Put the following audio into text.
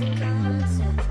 to come.